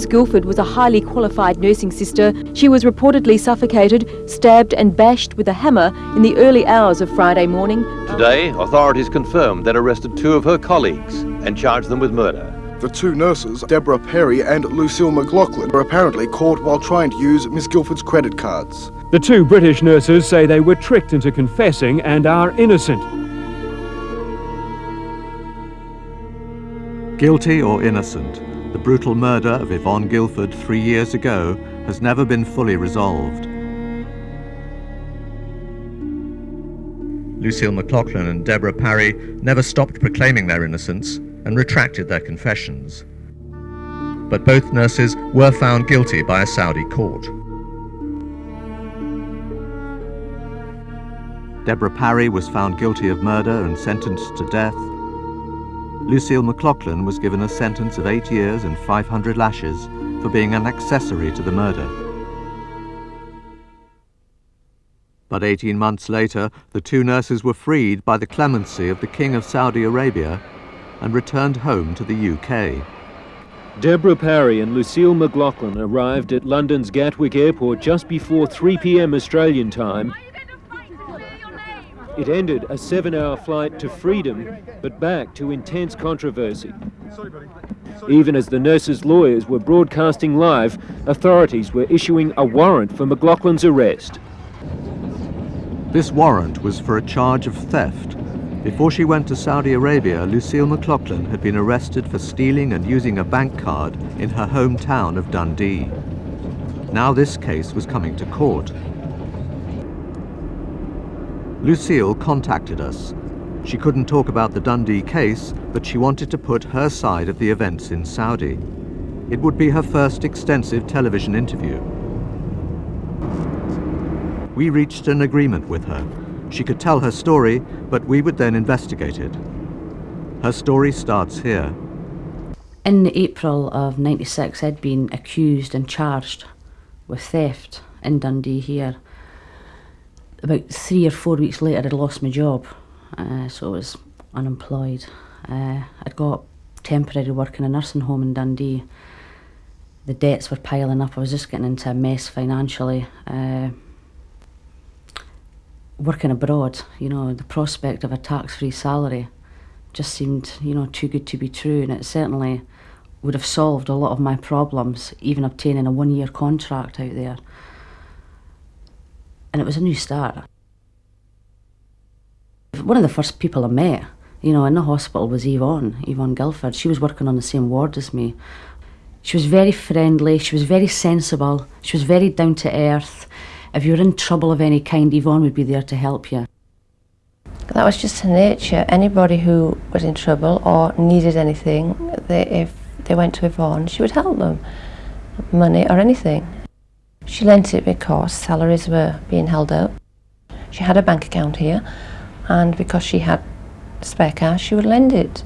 Miss Gilford was a highly qualified nursing sister. She was reportedly suffocated, stabbed and bashed with a hammer in the early hours of Friday morning. Today, authorities confirmed they'd arrested two of her colleagues and charged them with murder. The two nurses, Deborah Parry and Lucille McLauchlan, were apparently caught while trying to use Miss Gilford's credit cards. The two British nurses say they were tricked into confessing and are innocent. Guilty or innocent, the brutal murder of Yvonne Gilford three years ago has never been fully resolved. Lucille McLauchlan and Deborah Parry never stopped proclaiming their innocence and retracted their confessions. But both nurses were found guilty by a Saudi court. Deborah Parry was found guilty of murder and sentenced to death, Lucille McLauchlan was given a sentence of eight years and 500 lashes for being an accessory to the murder. But 18 months later, the two nurses were freed by the clemency of the King of Saudi Arabia and returned home to the UK. Deborah Parry and Lucille McLauchlan arrived at London's Gatwick Airport just before 3 p.m. Australian time it ended a seven-hour flight to freedom, but back to intense controversy. Even as the nurses' lawyers were broadcasting live, authorities were issuing a warrant for McLauchlan's arrest. This warrant was for a charge of theft. Before she went to Saudi Arabia, Lucille McLauchlan had been arrested for stealing and using a bank card in her hometown of Dundee. Now this case was coming to court. Lucille contacted us. She couldn't talk about the Dundee case, but she wanted to put her side of the events in Saudi. It would be her first extensive television interview. We reached an agreement with her. She could tell her story, but we would then investigate it. Her story starts here. In April of 96, I'd been accused and charged with theft in Dundee here about three or four weeks later, I'd lost my job, uh, so I was unemployed. Uh, I'd got temporary work in a nursing home in Dundee. The debts were piling up. I was just getting into a mess financially. Uh, working abroad, you know, the prospect of a tax-free salary just seemed, you know, too good to be true, and it certainly would have solved a lot of my problems, even obtaining a one-year contract out there and it was a new start. One of the first people I met, you know, in the hospital was Yvonne, Yvonne Gilford. She was working on the same ward as me. She was very friendly, she was very sensible, she was very down to earth. If you were in trouble of any kind, Yvonne would be there to help you. That was just her nature. Anybody who was in trouble or needed anything, they, if they went to Yvonne, she would help them. Money or anything. She lent it because salaries were being held up. She had a bank account here and because she had spare cash she would lend it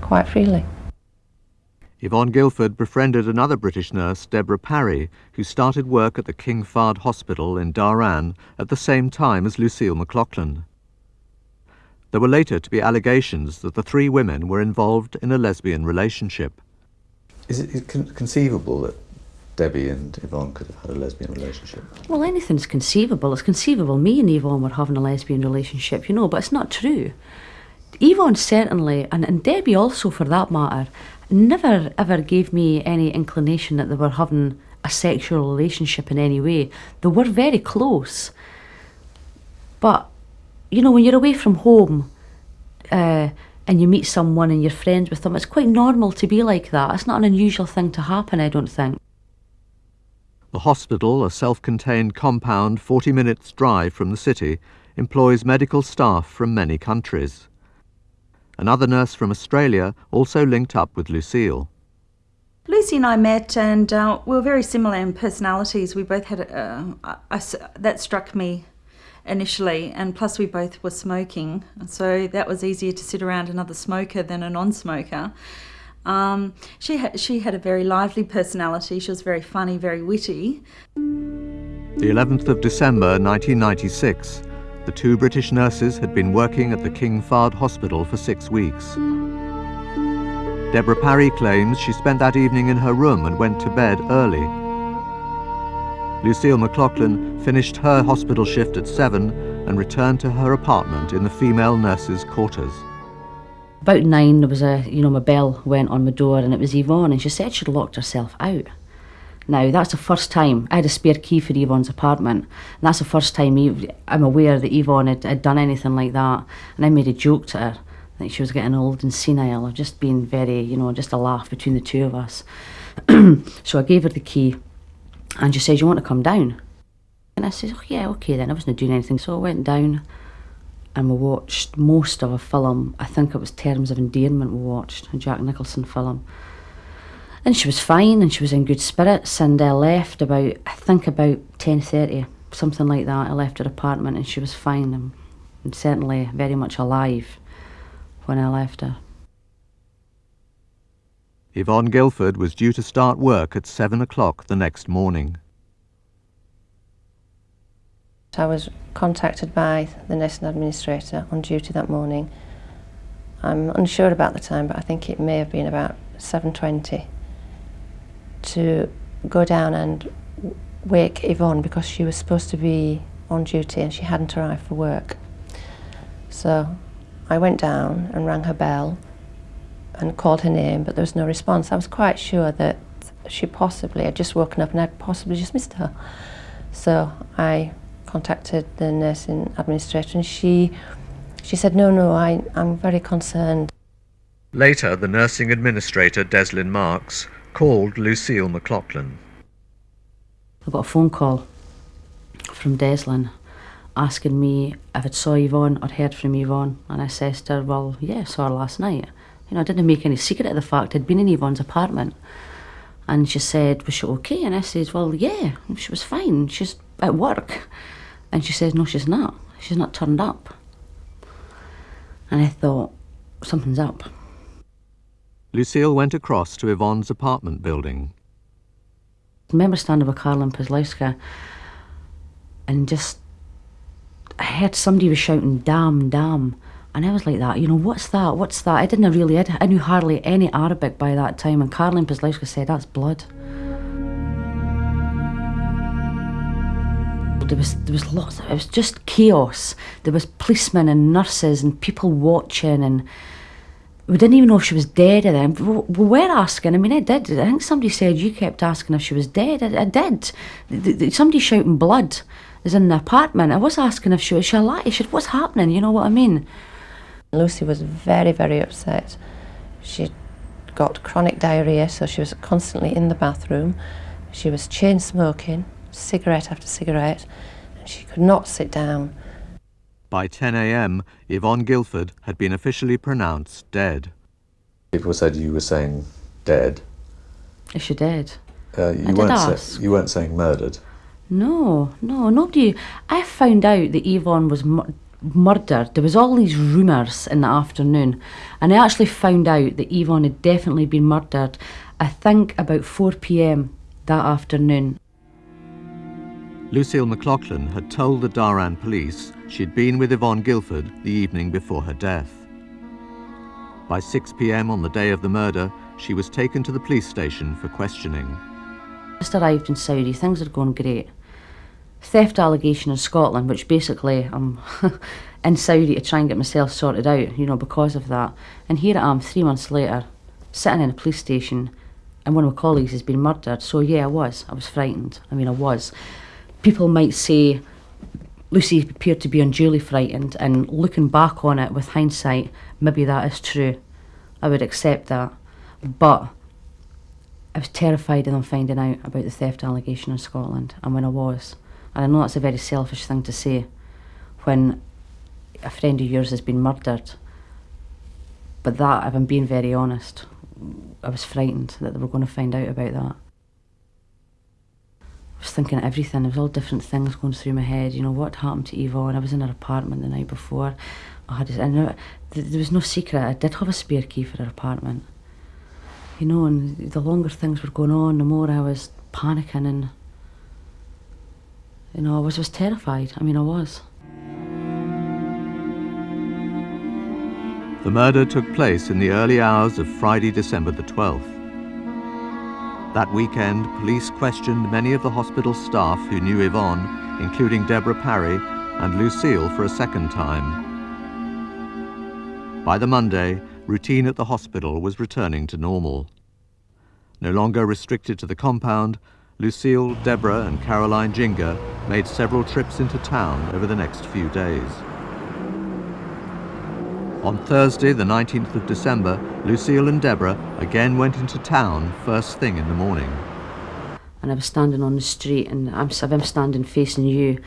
quite freely. Yvonne Gilford befriended another British nurse, Deborah Parry, who started work at the King Fahd Hospital in Dhahran at the same time as Lucille McLauchlan. There were later to be allegations that the three women were involved in a lesbian relationship. Is it conceivable that Debbie and Yvonne could have had a lesbian relationship? Well, anything's conceivable. It's conceivable me and Yvonne were having a lesbian relationship, you know, but it's not true. Yvonne certainly, and, and Debbie also for that matter, never ever gave me any inclination that they were having a sexual relationship in any way. They were very close. But, you know, when you're away from home uh, and you meet someone and you're friends with them, it's quite normal to be like that. It's not an unusual thing to happen, I don't think. The hospital, a self-contained compound 40 minutes drive from the city, employs medical staff from many countries. Another nurse from Australia also linked up with Lucille. Lucy and I met and uh, we were very similar in personalities. We both had, uh, a, a, that struck me initially and plus we both were smoking so that was easier to sit around another smoker than a non-smoker. Um, she, ha she had a very lively personality. She was very funny, very witty. The 11th of December 1996, the two British nurses had been working at the King Fahd Hospital for six weeks. Deborah Parry claims she spent that evening in her room and went to bed early. Lucille McLauchlan finished her hospital shift at 7 and returned to her apartment in the female nurses' quarters. About nine, there was a, you know, my bell went on my door and it was Yvonne and she said she'd locked herself out. Now, that's the first time I had a spare key for Yvonne's apartment. And that's the first time I'm aware that Yvonne had, had done anything like that. And I made a joke to her that she was getting old and senile, or just being very, you know, just a laugh between the two of us. so I gave her the key and she said, You want to come down? And I said, oh, Yeah, okay then. I wasn't doing anything. So I went down and we watched most of a film. I think it was Terms of Endearment we watched, a Jack Nicholson film. And she was fine and she was in good spirits and I left about, I think about 10.30, something like that. I left her apartment and she was fine and, and certainly very much alive when I left her. Yvonne Gilford was due to start work at seven o'clock the next morning. I was contacted by the nursing administrator on duty that morning. I'm unsure about the time, but I think it may have been about 7.20 to go down and wake Yvonne because she was supposed to be on duty and she hadn't arrived for work. So I went down and rang her bell and called her name, but there was no response. I was quite sure that she possibly had just woken up and I'd possibly just missed her. So I contacted the nursing administrator and she she said, no, no, I, I'm very concerned. Later, the nursing administrator, Deslin Marks, called Lucille McLauchlan. I got a phone call from Deslin asking me if I'd saw Yvonne or heard from Yvonne. And I said to her, well, yeah, I saw her last night. You know, I didn't make any secret of the fact I'd been in Yvonne's apartment. And she said, was she okay? And I said, well, yeah, she was fine. She's at work. And she says, no, she's not. She's not turned up. And I thought, something's up. Lucille went across to Yvonne's apartment building. I remember standing with Karlin Pazlowska and just, I heard somebody was shouting, damn, damn. And I was like that, you know, what's that? What's that? I didn't really, I, I knew hardly any Arabic by that time. And Karlin Pazlowska said, that's blood. There was there was lots of, it was just chaos. There was policemen and nurses and people watching and we didn't even know if she was dead or then we were asking I mean I did. I think somebody said you kept asking if she was dead. I, I did. Somebody shouting blood is in the apartment. I was asking if she was she alive she said what's happening? You know what I mean? Lucy was very very upset. She got chronic diarrhea so she was constantly in the bathroom. She was chain smoking cigarette after cigarette, and she could not sit down. By 10 a.m., Yvonne Gilford had been officially pronounced dead. People said you were saying dead. Is she dead? Uh, you, weren't say, you weren't saying murdered. No, no, nobody. I found out that Yvonne was mu murdered. There was all these rumours in the afternoon, and I actually found out that Yvonne had definitely been murdered. I think about 4 p.m. that afternoon. Lucille McLauchlan had told the Dhahran police she'd been with Yvonne Gilford the evening before her death. By 6 p.m. on the day of the murder, she was taken to the police station for questioning. Just arrived in Saudi, things are going great. Theft allegation in Scotland, which basically I'm um, in Saudi to try and get myself sorted out, you know, because of that. And here I am, three months later, sitting in a police station, and one of my colleagues has been murdered. So yeah, I was. I was frightened. I mean, I was people might say Lucy appeared to be unduly frightened, and looking back on it with hindsight, maybe that is true. I would accept that. But I was terrified of them finding out about the theft allegation in Scotland, and when I was. And I know that's a very selfish thing to say when a friend of yours has been murdered. But that, if I'm being very honest, I was frightened that they were going to find out about that. I was thinking everything. There was all different things going through my head. You know, what happened to Yvonne? I was in her apartment the night before. I had, I know, there was no secret. I did have a spare key for her apartment. You know, and the longer things were going on, the more I was panicking and, you know, I was, was terrified. I mean, I was. The murder took place in the early hours of Friday, December the 12th. That weekend, police questioned many of the hospital staff who knew Yvonne, including Deborah Parry and Lucille for a second time. By the Monday, routine at the hospital was returning to normal. No longer restricted to the compound, Lucille, Deborah and Caroline Ginger made several trips into town over the next few days. On Thursday, the 19th of December, Lucille and Deborah again went into town first thing in the morning. And I was standing on the street, and I'm, I'm standing facing you,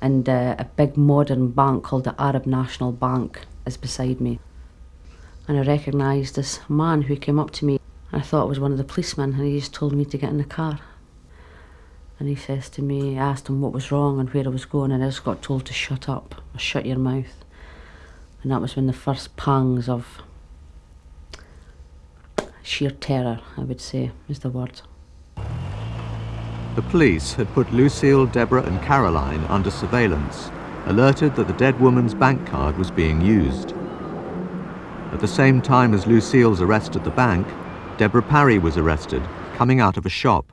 and uh, a big modern bank called the Arab National Bank is beside me. And I recognised this man who came up to me. And I thought it was one of the policemen, and he just told me to get in the car. And he says to me, I asked him what was wrong and where I was going, and I just got told to shut up, shut your mouth. And that was when the first pangs of sheer terror, I would say, is the word. The police had put Lucille, Deborah and Caroline under surveillance, alerted that the dead woman's bank card was being used. At the same time as Lucille's arrest at the bank, Deborah Parry was arrested, coming out of a shop.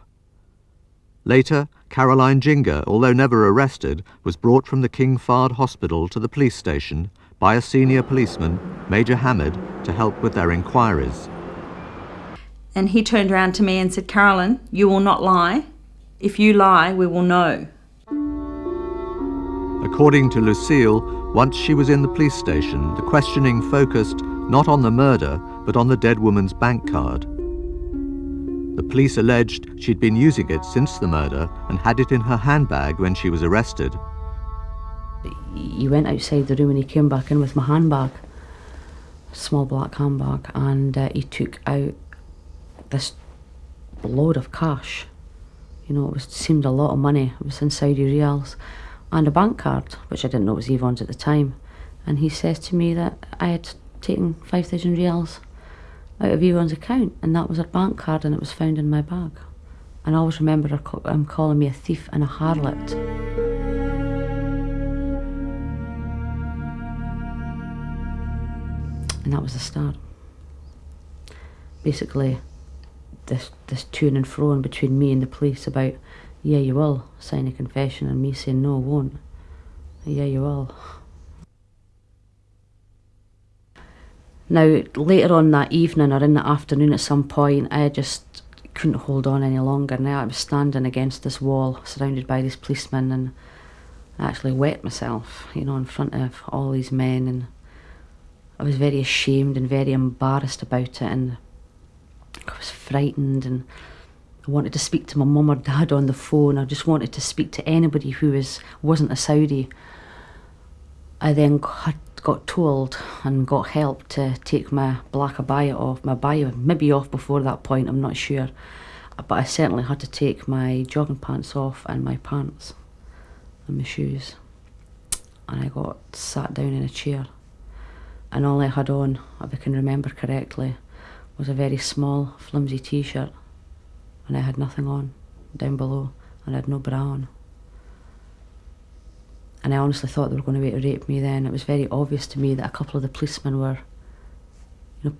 Later, Caroline Ginger, although never arrested, was brought from the King Fahd Hospital to the police station by a senior policeman, Major Hamid, to help with their inquiries. And he turned around to me and said, Carolyn, you will not lie. If you lie, we will know. According to Lucille, once she was in the police station, the questioning focused not on the murder, but on the dead woman's bank card. The police alleged she'd been using it since the murder and had it in her handbag when she was arrested. He went outside the room and he came back in with my handbag, small black handbag, and uh, he took out this load of cash. You know, it was, seemed a lot of money. It was in Saudi riyals, and a bank card, which I didn't know was Yvonne's at the time. And he says to me that I had taken 5,000 riyals out of Yvonne's account, and that was her bank card, and it was found in my bag. And I always remember her um, calling me a thief and a harlot. And that was the start. Basically, this this to and fro in between me and the police about, yeah, you will sign a confession, and me saying no, I won't. Yeah, you will. Now, later on that evening or in the afternoon at some point, I just couldn't hold on any longer. Now I was standing against this wall, surrounded by these policemen, and I actually wet myself, you know, in front of all these men and I was very ashamed and very embarrassed about it, and I was frightened, and I wanted to speak to my mum or dad on the phone. I just wanted to speak to anybody who was wasn't a Saudi. I then got, told and got help to take my black abaya off, my abaya maybe off before that point. I'm not sure, but I certainly had to take my jogging pants off and my pants and my shoes, and I got sat down in a chair and all I had on, if I can remember correctly, was a very small, flimsy t-shirt, and I had nothing on down below, and I had no bra on. And I honestly thought they were going to to rape me then. It was very obvious to me that a couple of the policemen were, you know,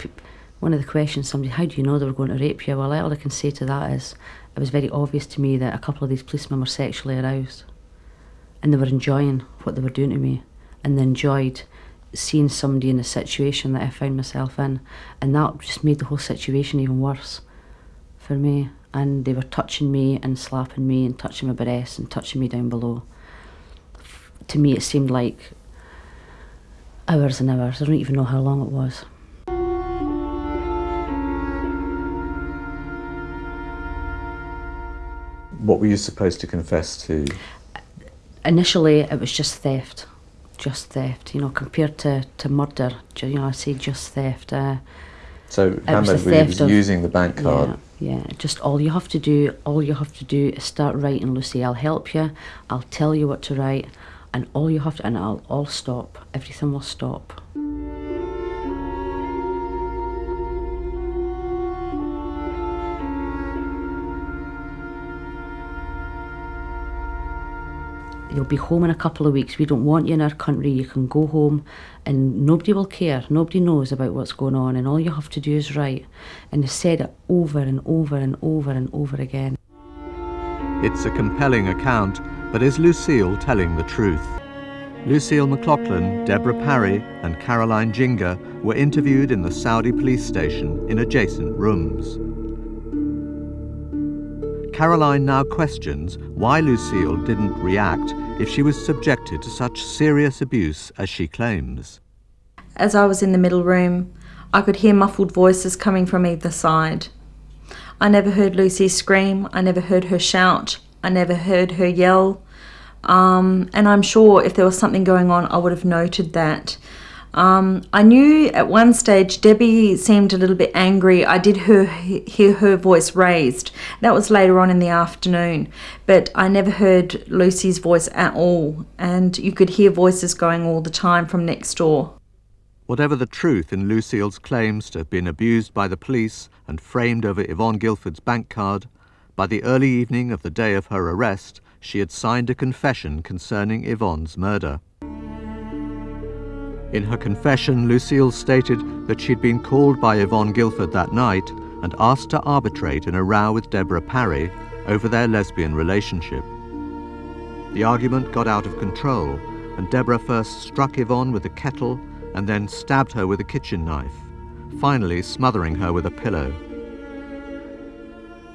one of the questions somebody, how do you know they were going to rape you? Well, all I can say to that is, it was very obvious to me that a couple of these policemen were sexually aroused, and they were enjoying what they were doing to me, and they enjoyed seeing somebody in a situation that I found myself in, and that just made the whole situation even worse for me. And they were touching me and slapping me and touching my breasts and touching me down below. To me, it seemed like hours and hours. I don't even know how long it was. What were you supposed to confess to? Initially, it was just theft just theft, you know, compared to, to murder, you know, I say just theft. Uh, so Hamid was, was using the bank card? Yeah, yeah, just all you have to do, all you have to do is start writing, Lucy, I'll help you, I'll tell you what to write, and all you have to, and I'll all stop, everything will stop. You'll be home in a couple of weeks. We don't want you in our country. You can go home and nobody will care. Nobody knows about what's going on and all you have to do is write. And they said it over and over and over and over again. It's a compelling account, but is Lucille telling the truth? Lucille McLauchlan, Deborah Parry and Caroline Jinga were interviewed in the Saudi police station in adjacent rooms. Caroline now questions why Lucille didn't react if she was subjected to such serious abuse as she claims. As I was in the middle room, I could hear muffled voices coming from either side. I never heard Lucy scream, I never heard her shout, I never heard her yell. Um, and I'm sure if there was something going on, I would have noted that. Um, I knew at one stage Debbie seemed a little bit angry. I did hear her voice raised. That was later on in the afternoon, but I never heard Lucy's voice at all, and you could hear voices going all the time from next door. Whatever the truth in Lucille's claims to have been abused by the police and framed over Yvonne Gilford's bank card, by the early evening of the day of her arrest, she had signed a confession concerning Yvonne's murder. In her confession, Lucille stated that she'd been called by Yvonne Gilford that night and asked to arbitrate in a row with Deborah Parry over their lesbian relationship. The argument got out of control, and Deborah first struck Yvonne with a kettle and then stabbed her with a kitchen knife, finally smothering her with a pillow.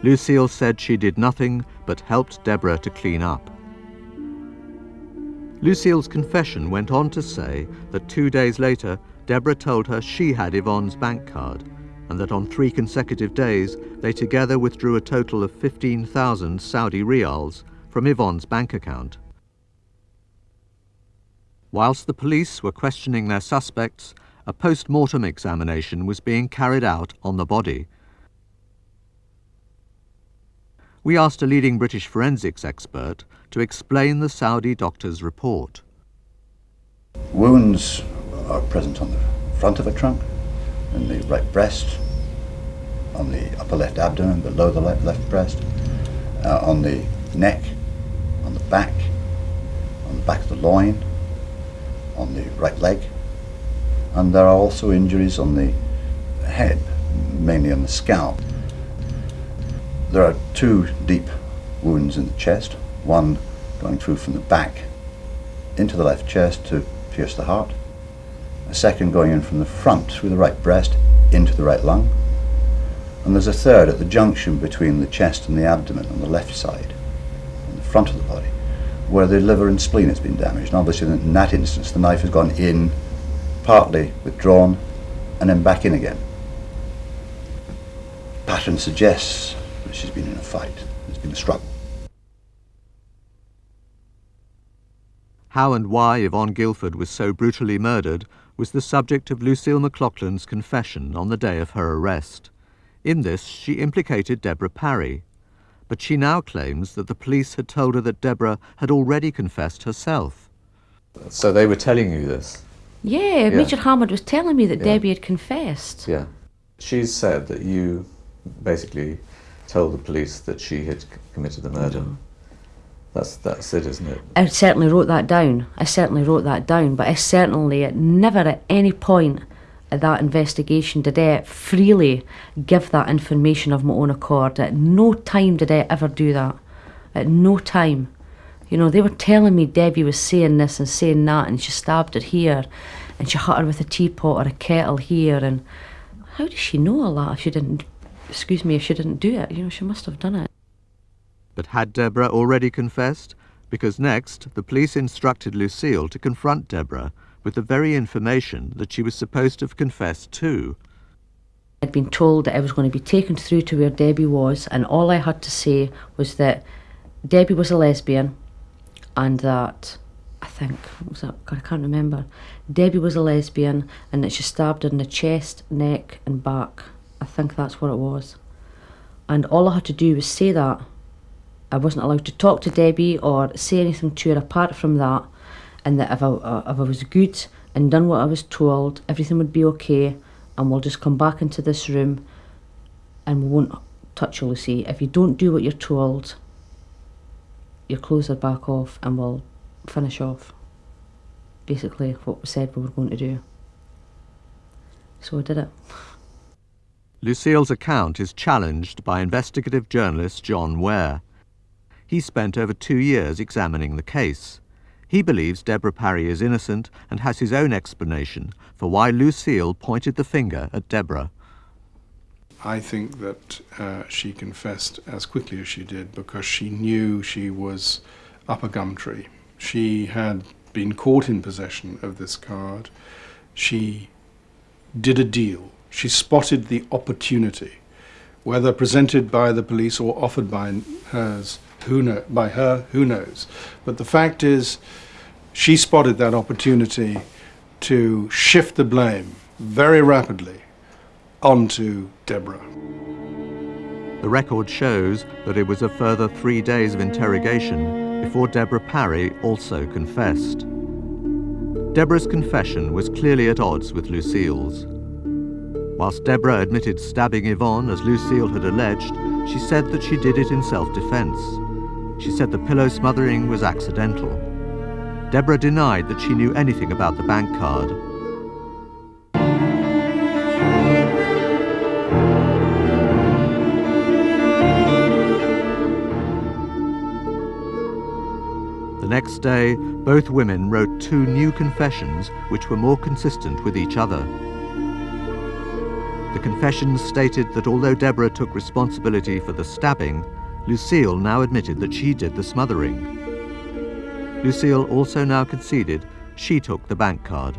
Lucille said she did nothing but helped Deborah to clean up. Lucille's confession went on to say that two days later, Deborah told her she had Yvonne's bank card and that on three consecutive days they together withdrew a total of 15,000 Saudi rials from Yvonne's bank account. Whilst the police were questioning their suspects, a post-mortem examination was being carried out on the body. We asked a leading British forensics expert to explain the Saudi doctor's report. Wounds are present on the front of a trunk, in the right breast, on the upper left abdomen, below the left, left breast, uh, on the neck, on the back, on the back of the loin, on the right leg, and there are also injuries on the head, mainly on the scalp. There are two deep wounds in the chest, one going through from the back into the left chest to pierce the heart, a second going in from the front through the right breast into the right lung, and there's a third at the junction between the chest and the abdomen on the left side, in the front of the body, where the liver and spleen has been damaged. And obviously in that instance the knife has gone in, partly withdrawn, and then back in again. Pattern suggests that she's been in a fight, there's been a struggle. How and why Yvonne Gilford was so brutally murdered was the subject of Lucille McLauchlan's confession on the day of her arrest. In this, she implicated Deborah Parry, but she now claims that the police had told her that Deborah had already confessed herself. So they were telling you this? Yeah, Yeah. Major Hammond was telling me that Yeah. Debbie had confessed. Yeah. She's said that you basically told the police that she had committed the murder. Mm-hmm. That's that's it, isn't it? I certainly wrote that down. I certainly wrote that down, but I certainly at never at any point of that investigation did I freely give that information of my own accord. At no time did I ever do that. At no time. You know, they were telling me Debbie was saying this and saying that, and she stabbed her here, and she hit her with a teapot or a kettle here, and how does she know all that if she didn't, excuse me, if she didn't do it? You know, she must have done it. But had Deborah already confessed? Because next, the police instructed Lucille to confront Deborah with the very information that she was supposed to have confessed to. I'd been told that I was going to be taken through to where Debbie was, and all I had to say was that Debbie was a lesbian, and that I think was that? I can't remember. Debbie was a lesbian, and that she stabbed her in the chest, neck, and back. I think that's what it was. And all I had to do was say that. I wasn't allowed to talk to Debbie or say anything to her apart from that, and that if I, if I was good and done what I was told, everything would be okay, and we'll just come back into this room and we won't touch you, Lucy. If you don't do what you're told, your clothes are back off and we'll finish off basically what we said we were going to do. So I did it. Lucille's account is challenged by investigative journalist John Ware. He spent over two years examining the case. He believes Deborah Parry is innocent and has his own explanation for why Lucille pointed the finger at Deborah. I think that uh, she confessed as quickly as she did because she knew she was up a gum tree. She had been caught in possession of this card. She did a deal. She spotted the opportunity, whether presented by the police or offered by hers, who know, by her, who knows. But the fact is, she spotted that opportunity to shift the blame very rapidly onto Deborah. The record shows that it was a further three days of interrogation before Deborah Parry also confessed. Deborah's confession was clearly at odds with Lucille's. Whilst Deborah admitted stabbing Yvonne as Lucille had alleged, she said that she did it in self-defense. She said the pillow smothering was accidental. Deborah denied that she knew anything about the bank card. The next day, both women wrote two new confessions which were more consistent with each other. The confessions stated that although Deborah took responsibility for the stabbing, Lucille now admitted that she did the smothering. Lucille also now conceded she took the bank card.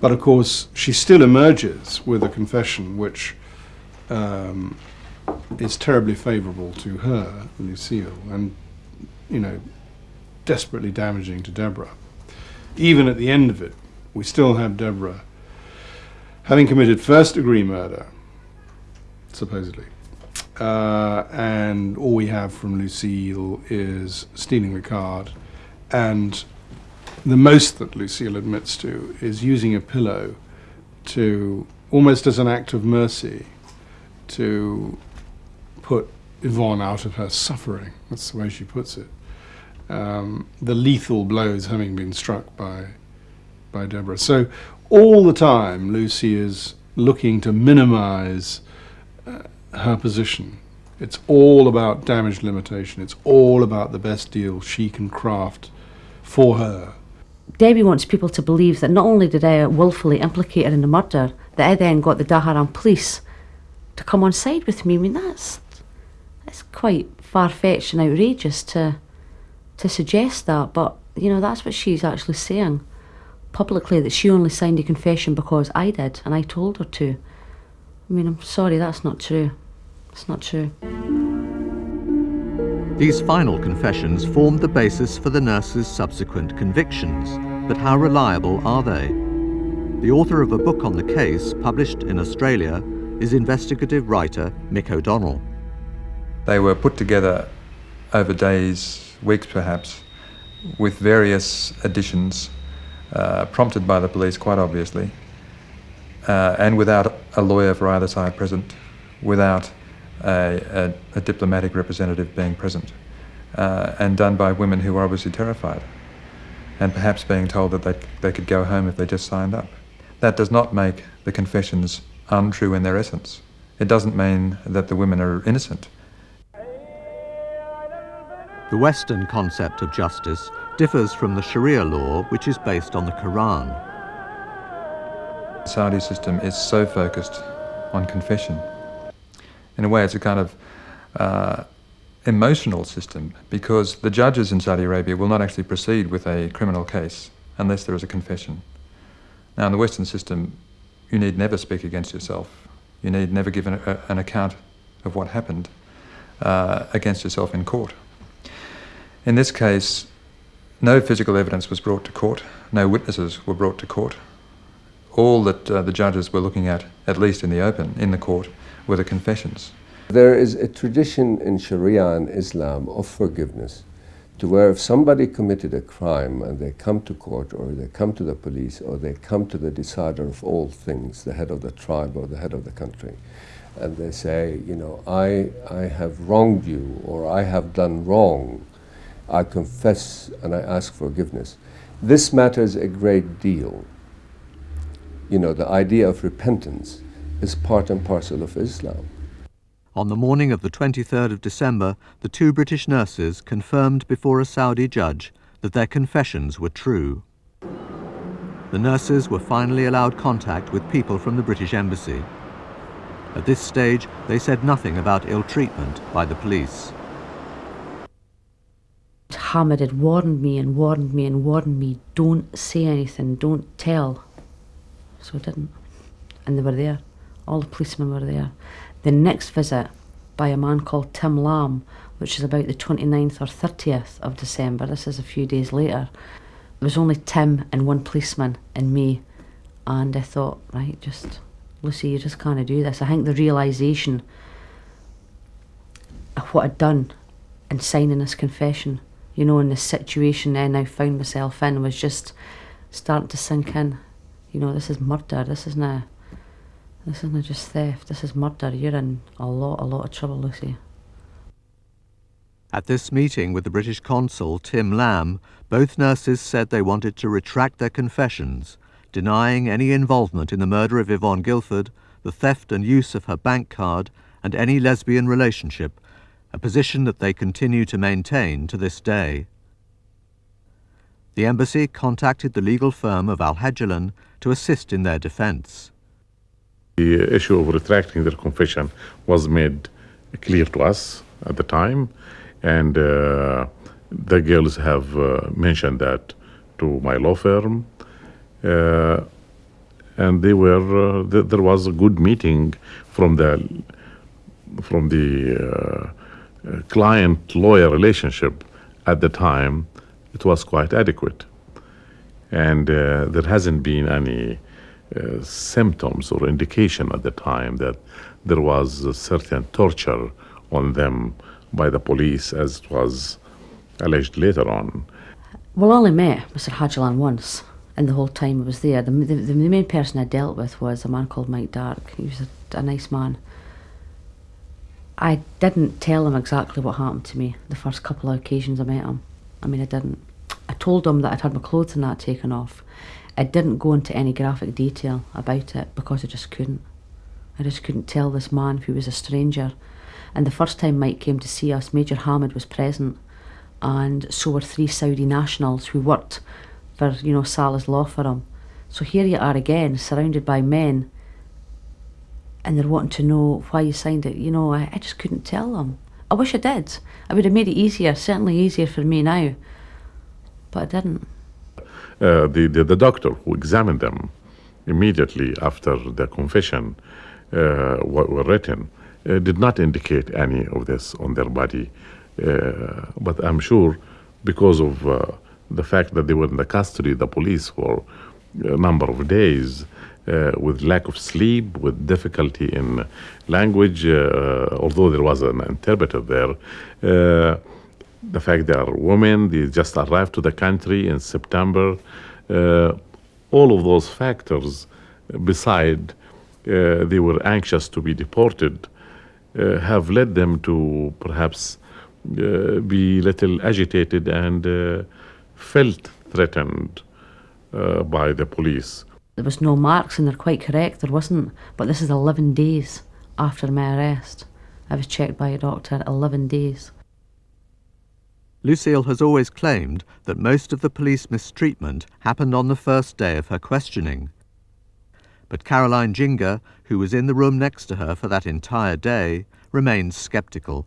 But of course, she still emerges with a confession which um, is terribly favourable to her, Lucille, and, you know, desperately damaging to Deborah. Even at the end of it, we still have Deborah having committed first degree murder, supposedly. Uh, and all we have from Lucille is stealing the card. And the most that Lucille admits to is using a pillow to, almost as an act of mercy, to put Yvonne out of her suffering. That's the way she puts it. Um, the lethal blows having been struck by, by Deborah. So all the time, Lucy is looking to minimize uh, her position. It's all about damage limitation. It's all about the best deal she can craft for her. Debbie wants people to believe that not only did I willfully implicate her in the murder, that I then got the Dhahran police to come on side with me. I mean, that's that's quite far fetched and outrageous to to suggest that, but you know that's what she's actually saying publicly that she only signed a confession because I did and I told her to. I mean, I'm sorry, that's not true. It's not true. These final confessions formed the basis for the nurse's subsequent convictions, but how reliable are they? The author of a book on the case, published in Australia, is investigative writer Mick O'Donnell. They were put together over days, weeks perhaps, with various additions, uh, prompted by the police quite obviously, uh, and without a lawyer for either side present, without a, a, a diplomatic representative being present, uh, and done by women who were obviously terrified, and perhaps being told that they, they could go home if they just signed up. That does not make the confessions untrue in their essence. It doesn't mean that the women are innocent. The Western concept of justice differs from the Sharia law, which is based on the Quran. The Saudi system is so focused on confession. In a way, it's a kind of uh, emotional system because the judges in Saudi Arabia will not actually proceed with a criminal case unless there is a confession. Now, in the Western system, you need never speak against yourself. You need never give an, a, an account of what happened uh, against yourself in court. In this case, no physical evidence was brought to court, no witnesses were brought to court. All that uh, the judges were looking at, at least in the open, in the court, were the confessions. There is a tradition in Sharia and Islam of forgiveness, to where if somebody committed a crime and they come to court or they come to the police or they come to the decider of all things, the head of the tribe or the head of the country, and they say, you know, I, I have wronged you or I have done wrong, I confess and I ask forgiveness. This matters a great deal. You know, the idea of repentance is part and parcel of Islam. On the morning of the 23rd of December, the two British nurses confirmed before a Saudi judge that their confessions were true. The nurses were finally allowed contact with people from the British Embassy. At this stage, they said nothing about ill treatment by the police. Hamid had warned me and warned me and warned me, don't say anything, don't tell. So I didn't. And they were there. All the policemen were there. The next visit by a man called Tim Lamb, which is about the 29th or 30th of December, this is a few days later, there was only Tim and one policeman and me. And I thought, right, just, Lucy, you just can't do this. I think the realisation of what I'd done in signing this confession you know, in the situation I now found myself in was just starting to sink in. You know, this is murder. This isn't a, this isn't just theft. This is murder. You're in a lot, a lot of trouble, Lucy. At this meeting with the British consul, Tim Lamb, both nurses said they wanted to retract their confessions, denying any involvement in the murder of Yvonne Gilford, the theft and use of her bank card, and any lesbian relationship a position that they continue to maintain to this day. The embassy contacted the legal firm of Al-Hejlan to assist in their defense. The issue of retracting their confession was made clear to us at the time, and uh, the girls have uh, mentioned that to my law firm. Uh, and they were uh, th there was a good meeting from the from the uh, client lawyer relationship at the time, it was quite adequate. And uh, there hasn't been any uh, symptoms or indication at the time that there was a certain torture on them by the police as it was alleged later on. Well, I only met Mr. Hejlan once, and the whole time I was there. The, the, the main person I dealt with was a man called Mike Dark. He was a, a nice man. I didn't tell him exactly what happened to me the first couple of occasions I met him. I mean, I didn't. I told him that I'd had my clothes and that taken off. I didn't go into any graphic detail about it because I just couldn't. I just couldn't tell this man he was a stranger. And the first time Mike came to see us, Major Hamid was present, and so were three Saudi nationals who worked for, you know, Salah's law firm. So here you are again, surrounded by men and they're wanting to know why you signed it. You know, I, I just couldn't tell them. I wish I did. I would have made it easier, certainly easier for me now, but I didn't. Uh, the, the, the, doctor who examined them immediately after the confession uh, were written uh, did not indicate any of this on their body. Uh, but I'm sure because of uh, the fact that they were in the custody of the police for a number of days, uh, with lack of sleep, with difficulty in language, uh, although there was an interpreter there. Uh, the fact they are women, they just arrived to the country in September, all of those factors, beside they were anxious to be deported, have led them to perhaps uh, be little agitated and uh, felt threatened uh, by the police. There was no marks, and they're quite correct, there wasn't. But this is 11 days after my arrest. I was checked by a doctor 11 days. Lucille has always claimed that most of the police mistreatment happened on the first day of her questioning. But Caroline Jinga, who was in the room next to her for that entire day, remains sceptical.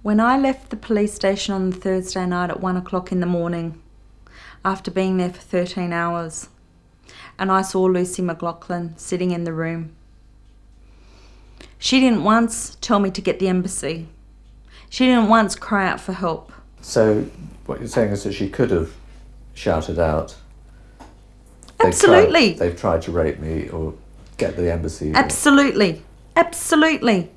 When I left the police station on the Thursday night at one o'clock in the morning, after being there for 13 hours, and I saw Lucy McLauchlan sitting in the room. She didn't once tell me to get the embassy. She didn't once cry out for help. So, what you're saying is that she could have shouted out. They've Absolutely. Tried, they've tried to rape me or get the embassy. Absolutely. Absolutely.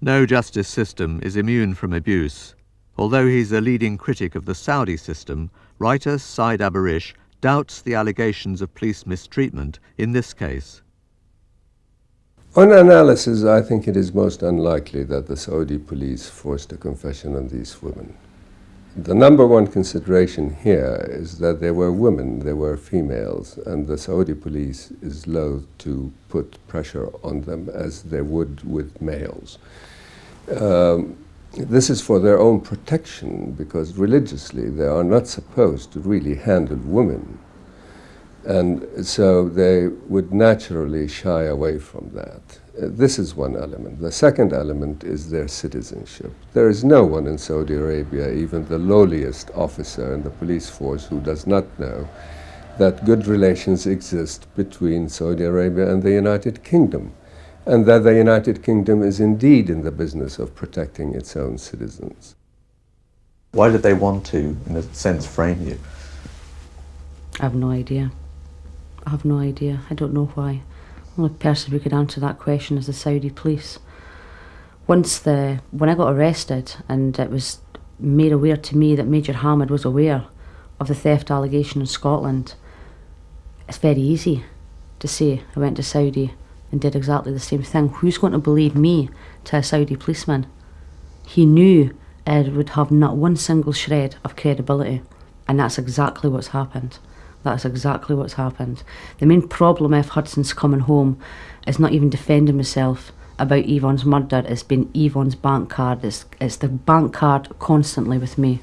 No justice system is immune from abuse. Although he's a leading critic of the Saudi system, writer Said Aburish doubts the allegations of police mistreatment in this case. On analysis, I think it is most unlikely that the Saudi police forced a confession on these women. the number one consideration here is that there were women, there were females, and the Saudi police is loath to put pressure on them as they would with males. Um, this is for their own protection because religiously they are not supposed to really handle women. And so they would naturally shy away from that. Uh, this is one element. The second element is their citizenship. There is no one in Saudi Arabia, even the lowliest officer in the police force, who does not know that good relations exist between Saudi Arabia and the United Kingdom and that the United Kingdom is indeed in the business of protecting its own citizens. Why did they want to, in a sense, frame you? I have no idea. I have no idea. I don't know why. The only person who could answer that question is the Saudi police. Once the when I got arrested and it was made aware to me that Major Hamid was aware of the theft allegation in Scotland, it's very easy to say I went to Saudi and did exactly the same thing. Who's going to believe me to a Saudi policeman? He knew Ed would have not one single shred of credibility, and that's exactly what's happened. That's exactly what's happened. The main problem F. Hudson's coming home is not even defending himself about Yvonne's murder, it's been Yvonne's bank card. It's, it's the bank card constantly with me.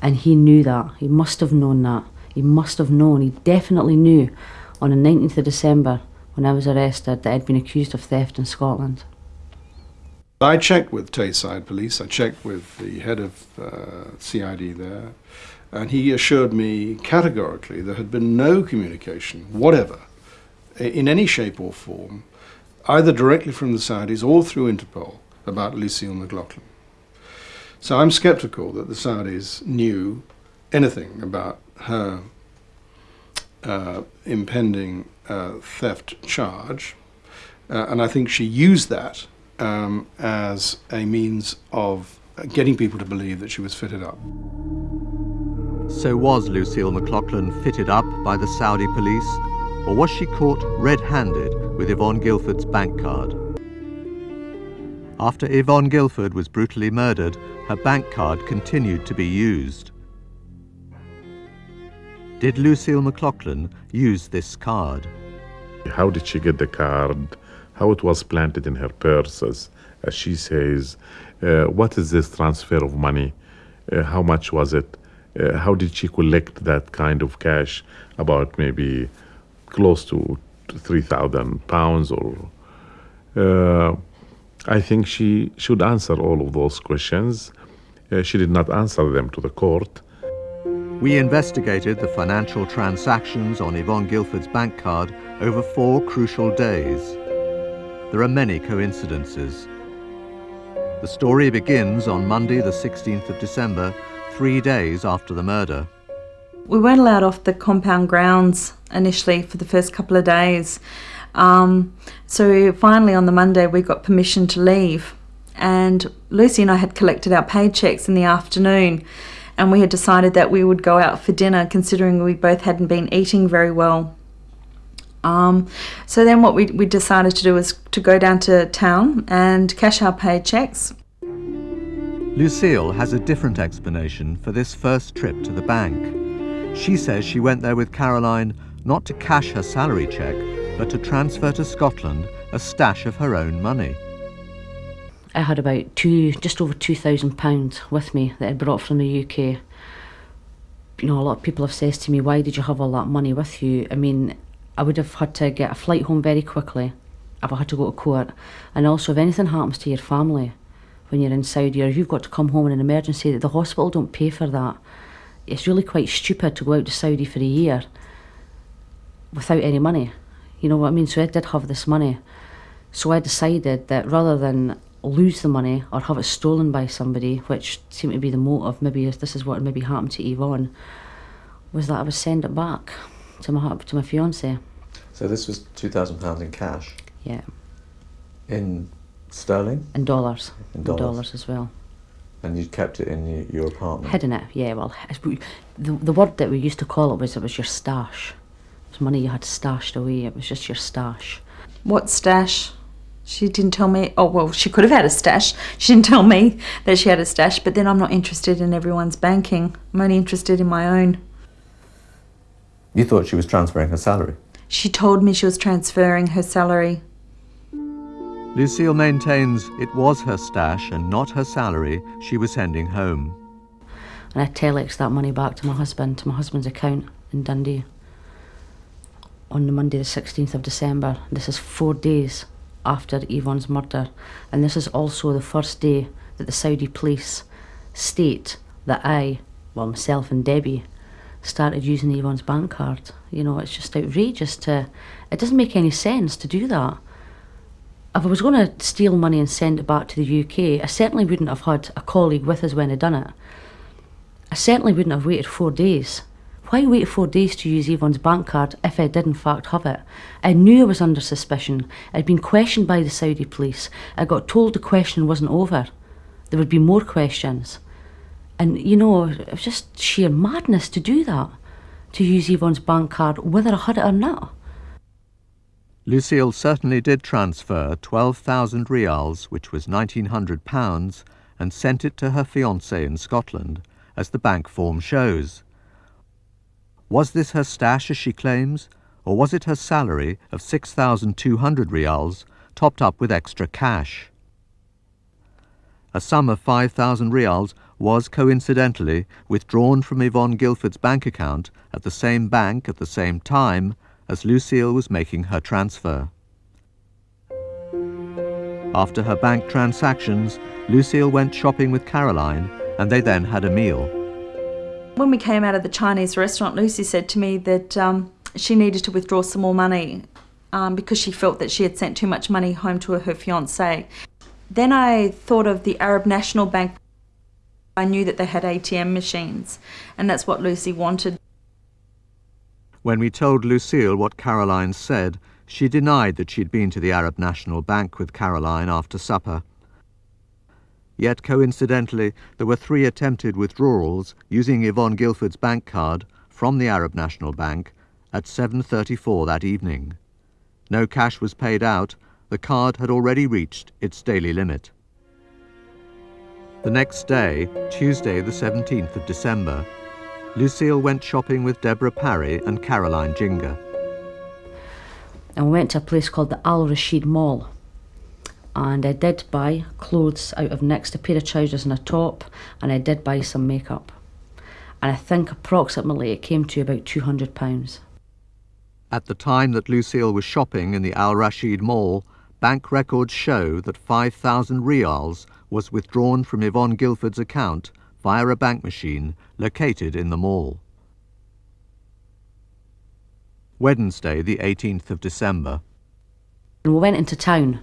And he knew that. He must have known that. He must have known. He definitely knew on the 19th of December when I was arrested that I'd been accused of theft in Scotland. I checked with Tayside Police, I checked with the head of uh, CID there, and he assured me categorically there had been no communication, whatever, in any shape or form, either directly from the Saudis or through Interpol, about Lucille McLauchlan. So I'm skeptical that the Saudis knew anything about her uh, impending uh, theft charge, uh, and I think she used that um, as a means of getting people to believe that she was fitted up. So was Lucille McLauchlan fitted up by the Saudi police, or was she caught red-handed with Yvonne Gilford's bank card? After Yvonne Gilford was brutally murdered, her bank card continued to be used. Did Lucille McLauchlan use this card? How did she get the card? How it was planted in her purse, as, as she says. Uh, what is this transfer of money? Uh, how much was it? Uh, how did she collect that kind of cash? About maybe close to 3,000 pounds or. Uh, I think she should answer all of those questions. Uh, she did not answer them to the court. We investigated the financial transactions on Yvonne Gilford's bank card over four crucial days. There are many coincidences. The story begins on Monday the 16th of December, three days after the murder. We weren't allowed off the compound grounds initially for the first couple of days. Um, so finally on the Monday we got permission to leave and Lucy and I had collected our paychecks in the afternoon and we had decided that we would go out for dinner considering we both hadn't been eating very well. Um, so then what we, we decided to do was to go down to town and cash our paychecks. Lucille has a different explanation for this first trip to the bank. She says she went there with Caroline not to cash her salary cheque, but to transfer to Scotland a stash of her own money. I had about two, just over two thousand pounds with me that I brought from the UK. You know, a lot of people have said to me, "Why did you have all that money with you?" I mean, I would have had to get a flight home very quickly if I had to go to court, and also if anything happens to your family when you're in Saudi or you've got to come home in an emergency, the hospital don't pay for that. It's really quite stupid to go out to Saudi for a year without any money. You know what I mean? So I did have this money. So I decided that rather than lose the money or have it stolen by somebody, which seemed to be the motive, maybe this is what maybe happened to Yvonne, was that I would send it back to my to my fiance. So this was two thousand pounds in cash. Yeah. In sterling. And dollars. In dollars, dollars as well. And you kept it in your, your apartment. Hidden it, yeah. Well, the the word that we used to call it was it was your stash. It was money you had stashed away. It was just your stash. What stash? She didn't tell me, oh, well, she could have had a stash. She didn't tell me that she had a stash, but then I'm not interested in everyone's banking. I'm only interested in my own. You thought she was transferring her salary? She told me she was transferring her salary. Lucille maintains it was her stash and not her salary she was sending home. And I telex that money back to my husband, to my husband's account in Dundee on the Monday the 16th of December. This is four days after Yvonne's murder. And this is also the first day that the Saudi police state that I, well, myself and Debbie, started using Yvonne's bank card. You know, it's just outrageous to. It doesn't make any sense to do that. If I was going to steal money and send it back to the UK, I certainly wouldn't have had a colleague with us when I'd done it. I certainly wouldn't have waited four days. Why wait four days to use Yvonne's bank card if I did in fact have it? I knew I was under suspicion. I'd been questioned by the Saudi police. I got told the question wasn't over. There would be more questions. And, you know, it was just sheer madness to do that, to use Yvonne's bank card, whether I had it or not. Lucille certainly did transfer 12,000 rials, which was £1,900, and sent it to her fiancé in Scotland, as the bank form shows. Was this her stash, as she claims, or was it her salary of 6,200 rials, topped up with extra cash? A sum of 5,000 rials was coincidentally withdrawn from Yvonne Gilford's bank account at the same bank at the same time as Lucille was making her transfer. After her bank transactions, Lucille went shopping with Caroline and they then had a meal. When we came out of the Chinese restaurant, Lucy said to me that um, she needed to withdraw some more money um, because she felt that she had sent too much money home to her fiance. Then I thought of the Arab National Bank I knew that they had ATM machines, and that's what Lucy wanted. When we told Lucille what Caroline said, she denied that she'd been to the Arab National Bank with Caroline after supper. Yet coincidentally, there were three attempted withdrawals using Yvonne Gilford's bank card from the Arab National Bank at 7.34 that evening. No cash was paid out, the card had already reached its daily limit. The next day, Tuesday the 17th of December, Lucille went shopping with Deborah Parry and Caroline Jinga. And we went to a place called the Al Rashid Mall. And I did buy clothes out of next a pair of trousers and a top, and I did buy some makeup. And I think approximately it came to about £200. At the time that Lucille was shopping in the Al Rashid Mall, bank records show that 5,000 rials was withdrawn from Yvonne Gilford's account via a bank machine located in the mall. Wednesday, the 18th of December. And we went into town.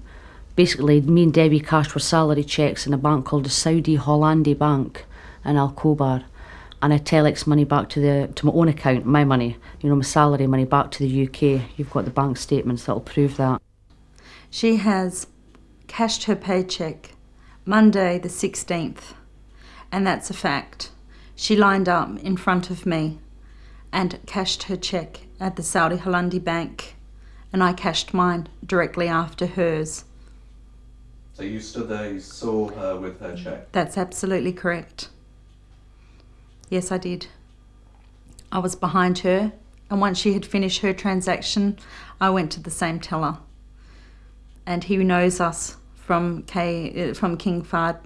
Basically, me and Debbie cashed for salary checks in a bank called the Saudi Hollandi Bank in Al Khobar. And I telex money back to the to my own account, my money, you know, my salary money back to the UK. You've got the bank statements that'll prove that. She has cashed her paycheck Monday the 16th, and that's a fact. She lined up in front of me and cashed her check at the Saudi Hollandi Bank, and I cashed mine directly after hers. So you stood there, you saw her with her check? That's absolutely correct. Yes, I did. I was behind her, and once she had finished her transaction, I went to the same teller. And he knows us from K uh, from King Fahd,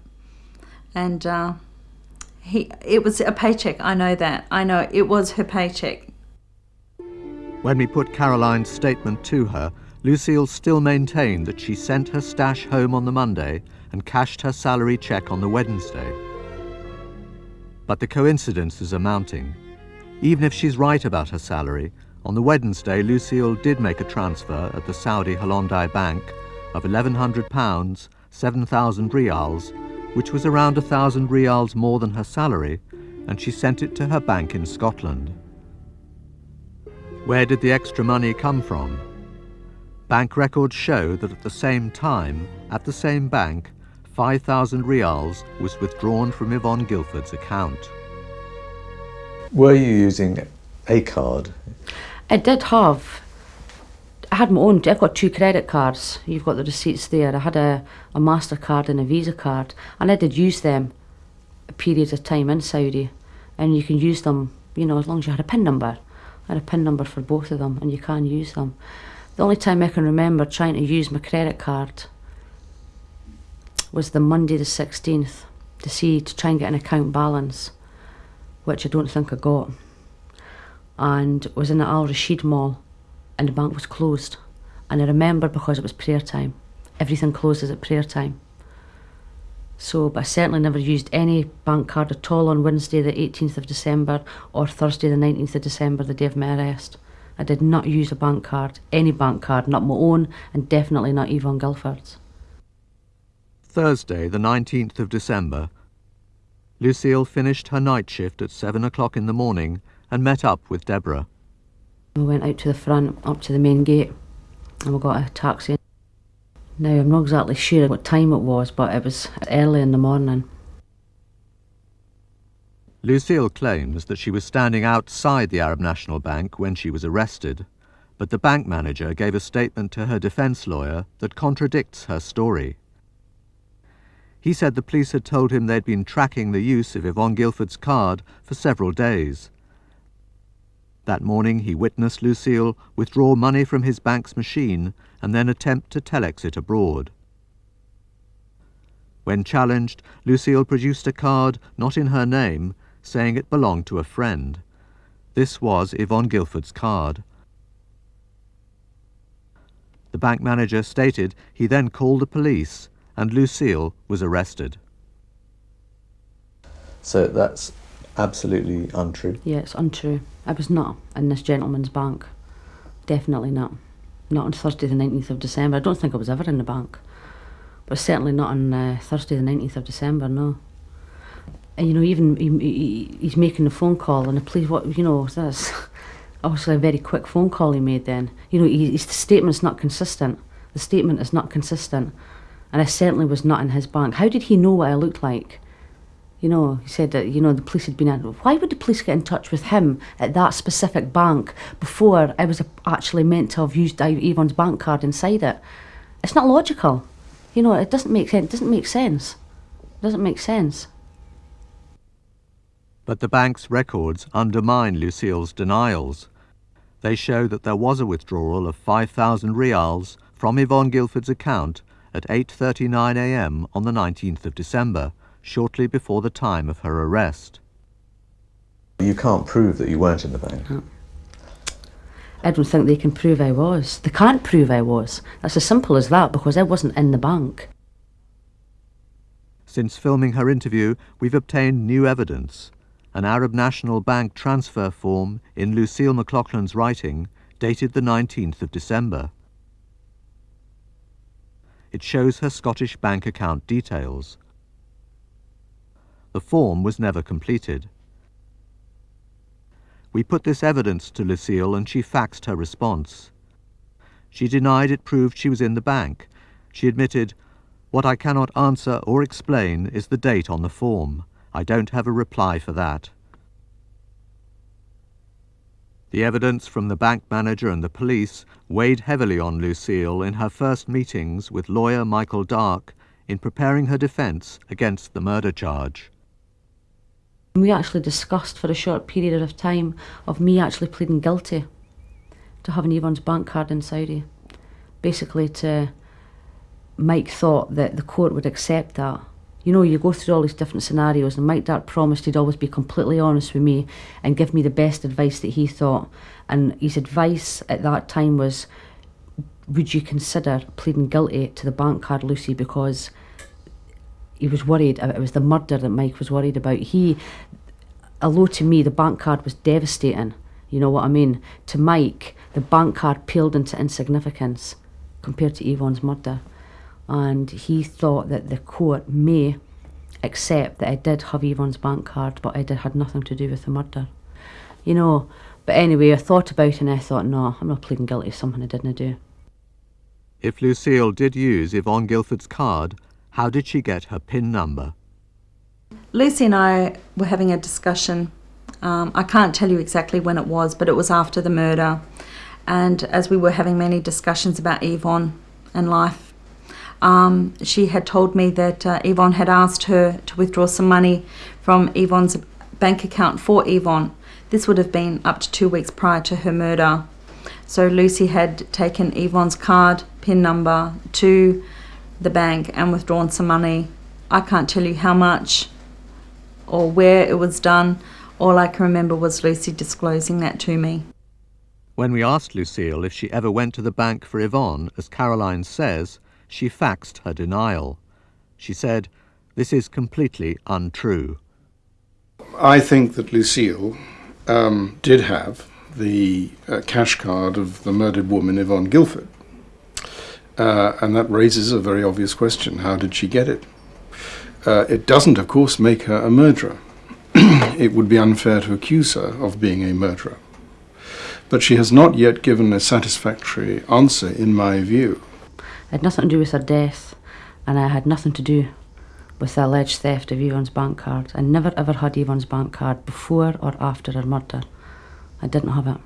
and uh, he it was a paycheck. I know that. I know it was her paycheck. When we put Caroline's statement to her, Lucille still maintained that she sent her stash home on the Monday and cashed her salary check on the Wednesday. But the coincidences are mounting. Even if she's right about her salary, on the Wednesday Lucille did make a transfer at the Saudi Hollandi Bank of £1,100, 7,000 rials, which was around a thousand rials more than her salary, and she sent it to her bank in Scotland. Where did the extra money come from? Bank records show that at the same time, at the same bank, 5,000 rials was withdrawn from Yvonne Gilford's account. Were you using a card? I did have I had my own, I've got two credit cards. You've got the receipts there. I had a, a MasterCard and a Visa card, and I did use them a period of time in Saudi. And you can use them, you know, as long as you had a PIN number. I had a PIN number for both of them, and you can use them. The only time I can remember trying to use my credit card was the Monday the 16th to see, to try and get an account balance, which I don't think I got. And was in the Al Rashid Mall, and the bank was closed. And I remember because it was prayer time. Everything closes at prayer time. So, but I certainly never used any bank card at all on Wednesday the 18th of December or Thursday the 19th of December, the day of my arrest. I did not use a bank card, any bank card, not my own, and definitely not Yvonne Gilford's. Thursday, the 19th of December, Lucille finished her night shift at seven o'clock in the morning and met up with Deborah. We went out to the front, up to the main gate, and we got a taxi. Now, I'm not exactly sure what time it was, but it was early in the morning. Lucille claims that she was standing outside the Arab National Bank when she was arrested, but the bank manager gave a statement to her defence lawyer that contradicts her story. He said the police had told him they'd been tracking the use of Yvonne Gilford's card for several days. That morning he witnessed Lucille withdraw money from his bank's machine and then attempt to telex it abroad. When challenged, Lucille produced a card not in her name, saying it belonged to a friend. This was Yvonne Gilford's card. The bank manager stated he then called the police and Lucille was arrested. So that's absolutely untrue? Yeah, it's untrue. I was not in this gentleman's bank. Definitely not. Not on Thursday the 19th of December. I don't think I was ever in the bank. But certainly not on uh, Thursday the 19th of December, no. And you know, even he, he, he's making the phone call and the police, what, you know, that's obviously a very quick phone call he made then. You know, he, his statement's not consistent. The statement is not consistent and I certainly was not in his bank. How did he know what I looked like? You know, he said that, you know, the police had been in. Why would the police get in touch with him at that specific bank before I was actually meant to have used Yvonne's bank card inside it? It's not logical. You know, it doesn't make sense. It doesn't make sense. It doesn't make sense. But the bank's records undermine Lucille's denials. They show that there was a withdrawal of 5,000 rials from Yvonne Gilford's account at 8.39 a.m. on the 19th of December, shortly before the time of her arrest. You can't prove that you weren't in the bank. No. I don't think they can prove I was. They can't prove I was. That's as simple as that because I wasn't in the bank. Since filming her interview, we've obtained new evidence. An Arab National Bank transfer form in Lucille McLauchlan's writing, dated the 19th of December. It shows her Scottish bank account details. The form was never completed. We put this evidence to Lucille and she faxed her response. She denied it proved she was in the bank. She admitted, What I cannot answer or explain is the date on the form. I don't have a reply for that. The evidence from the bank manager and the police weighed heavily on Lucille in her first meetings with lawyer Michael Dark in preparing her defence against the murder charge. We actually discussed for a short period of time of me actually pleading guilty to having Yvonne's bank card in Saudi. Basically to Mike thought that the court would accept that you know, you go through all these different scenarios, and Mike Dart promised he'd always be completely honest with me and give me the best advice that he thought. And his advice at that time was, would you consider pleading guilty to the bank card, Lucy, because he was worried, uh, it was the murder that Mike was worried about. He, although to me the bank card was devastating, you know what I mean, to Mike, the bank card paled into insignificance compared to Yvonne's murder and he thought that the court may accept that I did have Yvonne's bank card, but I did had nothing to do with the murder. You know, but anyway, I thought about it and I thought, no, I'm not pleading guilty to something I didn't do. If Lucille did use Yvonne Gilford's card, how did she get her PIN number? Lucy and I were having a discussion. Um, I can't tell you exactly when it was, but it was after the murder. And as we were having many discussions about Yvonne and life, um, she had told me that uh, Yvonne had asked her to withdraw some money from Yvonne's bank account for Yvonne. This would have been up to two weeks prior to her murder. So Lucy had taken Yvonne's card, PIN number to the bank and withdrawn some money. I can't tell you how much or where it was done. All I can remember was Lucy disclosing that to me. When we asked Lucille if she ever went to the bank for Yvonne, as Caroline says, she faxed her denial. She said, This is completely untrue. I think that Lucille um, did have the uh, cash card of the murdered woman, Yvonne Gilford. Uh, and that raises a very obvious question how did she get it? Uh, it doesn't, of course, make her a murderer. it would be unfair to accuse her of being a murderer. But she has not yet given a satisfactory answer, in my view. It had nothing to do with her death, and I had nothing to do with the alleged theft of Yvonne's bank card. I never ever had Yvonne's bank card before or after her murder. I didn't have it.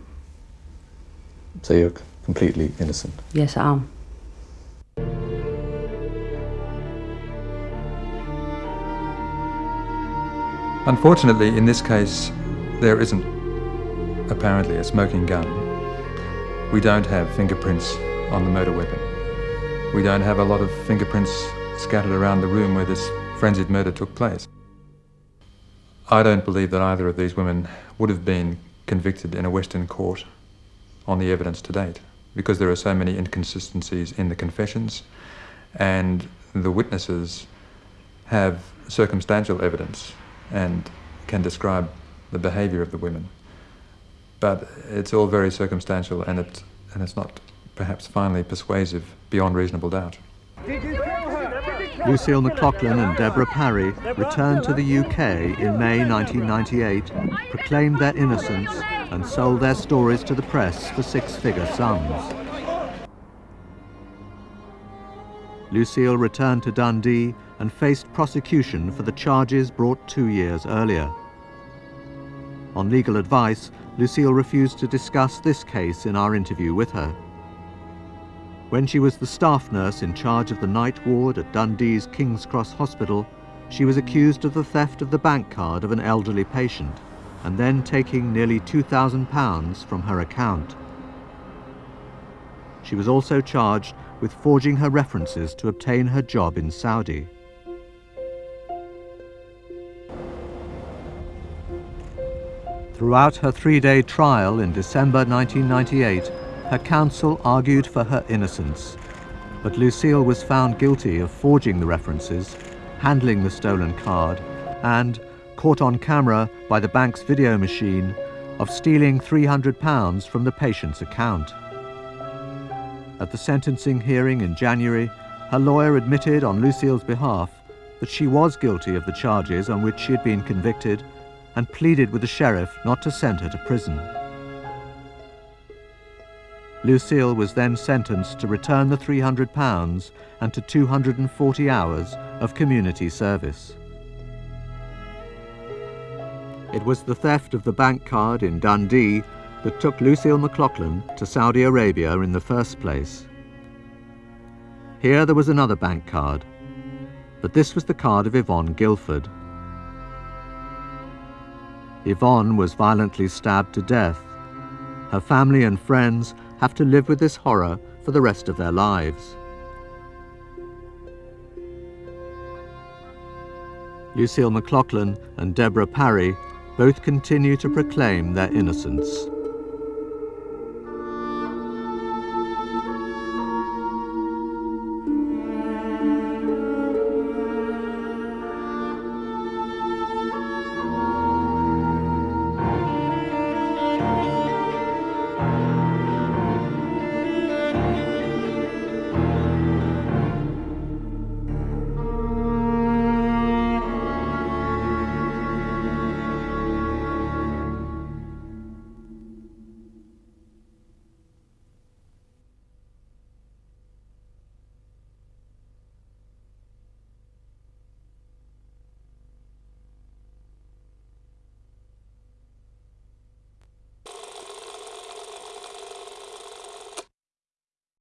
So you're completely innocent? Yes, I am. Unfortunately, in this case, there isn't apparently a smoking gun. We don't have fingerprints on the murder weapon. We don't have a lot of fingerprints scattered around the room where this frenzied murder took place. I don't believe that either of these women would have been convicted in a Western court on the evidence to date because there are so many inconsistencies in the confessions and the witnesses have circumstantial evidence and can describe the behaviour of the women. But it's all very circumstantial and, it, and it's not perhaps finally persuasive beyond reasonable doubt. Lucille McLauchlan and Deborah Parry returned to the UK in May 1998, proclaimed their innocence and sold their stories to the press for six-figure sums. Lucille returned to Dundee and faced prosecution for the charges brought two years earlier. On legal advice, Lucille refused to discuss this case in our interview with her. When she was the staff nurse in charge of the night ward at Dundee's King's Cross Hospital, she was accused of the theft of the bank card of an elderly patient and then taking nearly £2,000 from her account. She was also charged with forging her references to obtain her job in Saudi. Throughout her three-day trial in December 1998, her counsel argued for her innocence, but Lucille was found guilty of forging the references, handling the stolen card, and, caught on camera by the bank's video machine, of stealing £300 from the patient's account. At the sentencing hearing in January, her lawyer admitted on Lucille's behalf that she was guilty of the charges on which she had been convicted and pleaded with the sheriff not to send her to prison. Lucille was then sentenced to return the £300 and to 240 hours of community service. It was the theft of the bank card in Dundee that took Lucille McLauchlan to Saudi Arabia in the first place. Here there was another bank card, but this was the card of Yvonne Gilford. Yvonne was violently stabbed to death. Her family and friends have to live with this horror for the rest of their lives. Lucille McLauchlan and Deborah Parry both continue to proclaim their innocence.